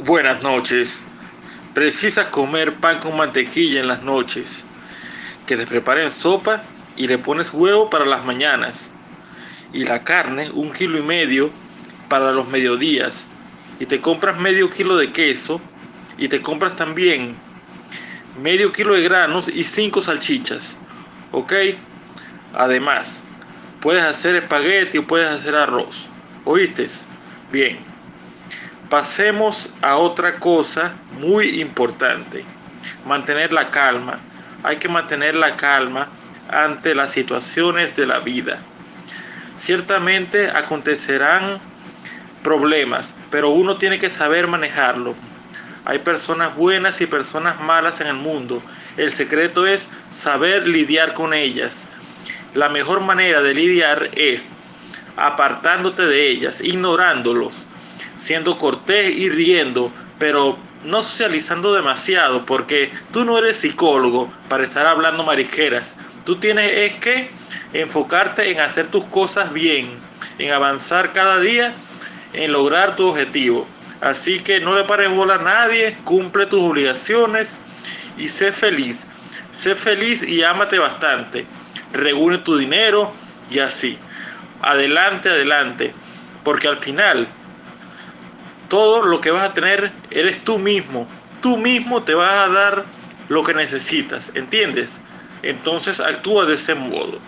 Buenas noches. Precisas comer pan con mantequilla en las noches. Que te preparen sopa y le pones huevo para las mañanas. Y la carne, un kilo y medio para los mediodías. Y te compras medio kilo de queso. Y te compras también medio kilo de granos y cinco salchichas. ¿Ok? Además, puedes hacer espagueti o puedes hacer arroz. ¿Oíste? Bien pasemos a otra cosa muy importante. Mantener la calma. Hay que mantener la calma ante las situaciones de la vida. Ciertamente acontecerán problemas, pero uno tiene que saber manejarlo. Hay personas buenas y personas malas en el mundo. El secreto es saber lidiar con ellas. La mejor manera de lidiar es apartándote de ellas, ignorándolos siendo cortés y riendo, pero no socializando demasiado, porque tú no eres psicólogo para estar hablando marisqueras. Tú tienes es que enfocarte en hacer tus cosas bien, en avanzar cada día, en lograr tu objetivo. Así que no le pares bola a nadie, cumple tus obligaciones y sé feliz. Sé feliz y ámate bastante. Reúne tu dinero y así. Adelante, adelante. Porque al final todo lo que vas a tener eres tú mismo. Tú mismo te vas a dar lo que necesitas, ¿entiendes? Entonces actúa de ese modo.